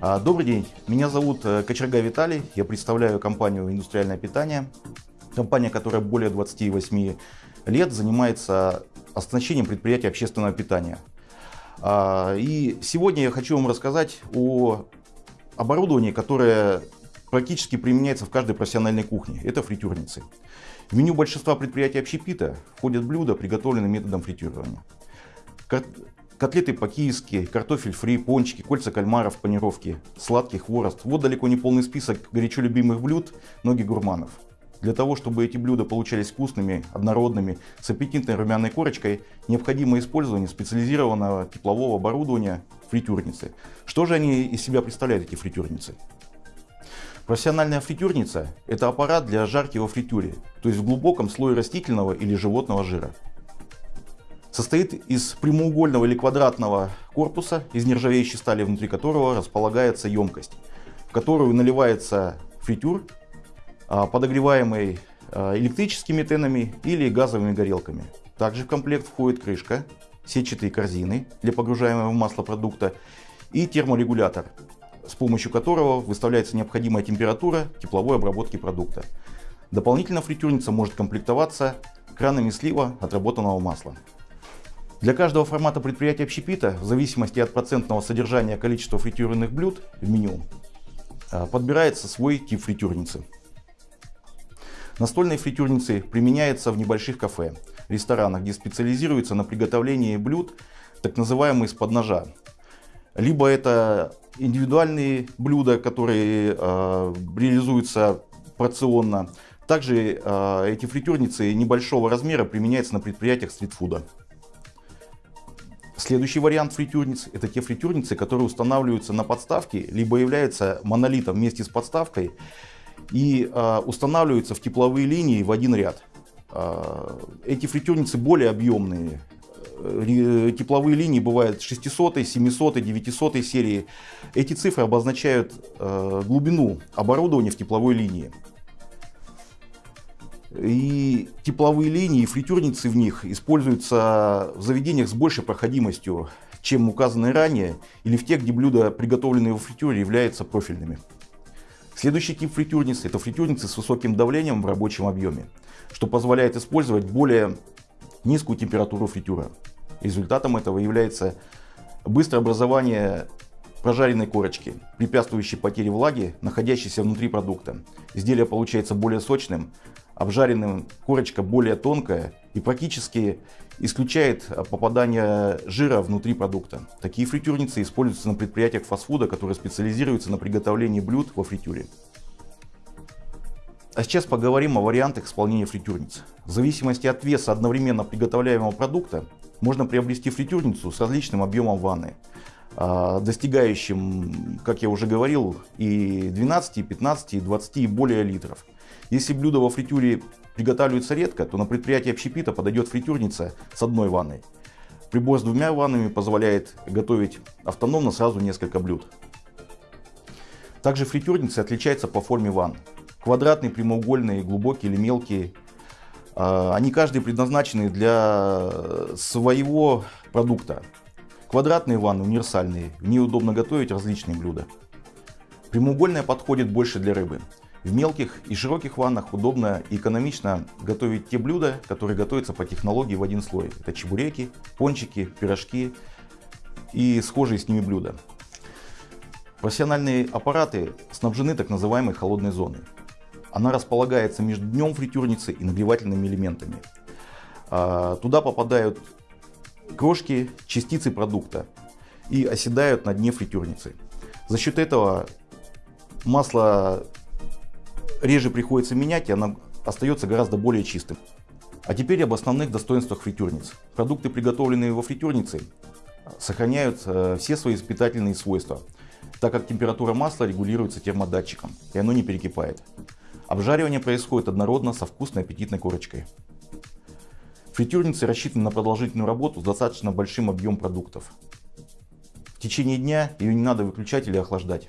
А, добрый день, меня зовут э, Кочерга Виталий, я представляю компанию «Индустриальное питание». Компания, которая более 28 лет занимается оснащением предприятий общественного питания. А, и сегодня я хочу вам рассказать о оборудовании, которое практически применяется в каждой профессиональной кухне. Это фритюрницы. В меню большинства предприятий общепита входят блюда, приготовленные методом фритюрирования. Котлеты по-киевски, картофель фри, пончики, кольца кальмаров, панировки, сладкий хворост. Вот далеко не полный список горячо любимых блюд многих гурманов. Для того, чтобы эти блюда получались вкусными, однородными, с аппетитной румяной корочкой, необходимо использование специализированного теплового оборудования фритюрницы. Что же они из себя представляют, эти фритюрницы? Профессиональная фритюрница – это аппарат для жарки во фритюре, то есть в глубоком слое растительного или животного жира состоит из прямоугольного или квадратного корпуса из нержавеющей стали, внутри которого располагается емкость, в которую наливается фритюр, подогреваемый а, электрическими тенами или газовыми горелками. Также в комплект входит крышка, сетчатые корзины для погружаемого в продукта и терморегулятор, с помощью которого выставляется необходимая температура тепловой обработки продукта. Дополнительно фритюрница может комплектоваться кранами слива отработанного масла. Для каждого формата предприятия общепита, в зависимости от процентного содержания количества фритюренных блюд в меню, а, подбирается свой тип фритюрницы. Настольные фритюрницы применяются в небольших кафе, ресторанах, где специализируются на приготовлении блюд, так называемые из-под ножа. Либо это индивидуальные блюда, которые э, реализуются порционно. Также э, эти фритюрницы небольшого размера применяются на предприятиях стритфуда. Следующий вариант фритюрниц – это те фритюрницы, которые устанавливаются на подставке, либо являются монолитом вместе с подставкой и э, устанавливаются в тепловые линии в один ряд. Э, эти фритюрницы более объемные. Э, тепловые линии бывают 600, 700, 900 серии. Эти цифры обозначают э, глубину оборудования в тепловой линии. И тепловые линии и фритюрницы в них используются в заведениях с большей проходимостью, чем указанные ранее, или в тех, где блюда, приготовленные во фритюре, являются профильными. Следующий тип фритюрницы – это фритюрницы с высоким давлением в рабочем объеме, что позволяет использовать более низкую температуру фритюра. Результатом этого является быстрое образование прожаренной корочки, препятствующей потере влаги, находящейся внутри продукта. Изделие получается более сочным, обжаренным корочка более тонкая и практически исключает попадание жира внутри продукта. Такие фритюрницы используются на предприятиях фастфуда, которые специализируются на приготовлении блюд во фритюре. А сейчас поговорим о вариантах исполнения фритюрниц. В зависимости от веса одновременно приготовляемого продукта можно приобрести фритюрницу с различным объемом ванны, а, достигающим, как я уже говорил, и 12, и 15, и 20 и более литров. Если блюдо во фритюре приготавливается редко, то на предприятии общепита подойдет фритюрница с одной ванной. Прибор с двумя ваннами позволяет готовить автономно сразу несколько блюд. Также фритюрницы отличаются по форме ванн. Квадратные, прямоугольные, глубокие или мелкие. А, они каждый предназначены для своего продукта. Квадратные ванны универсальные, в ней удобно готовить различные блюда. Прямоугольная подходит больше для рыбы. В мелких и широких ваннах удобно и экономично готовить те блюда, которые готовятся по технологии в один слой. Это чебуреки, пончики, пирожки и схожие с ними блюда. Профессиональные аппараты снабжены так называемой холодной зоной. Она располагается между днем фритюрницы и нагревательными элементами. А, туда попадают крошки, частицы продукта и оседают на дне фритюрницы. За счет этого масло реже приходится менять, и она остается гораздо более чистым. А теперь об основных достоинствах фритюрниц. Продукты, приготовленные во фритюрнице, сохраняют э, все свои испытательные свойства, так как температура масла регулируется термодатчиком, и оно не перекипает. Обжаривание происходит однородно со вкусной аппетитной корочкой. Фритюрницы рассчитаны на продолжительную работу с достаточно большим объемом продуктов. В течение дня ее не надо выключать или охлаждать.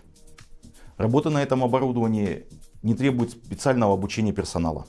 Работа на этом оборудовании не требует специального обучения персонала.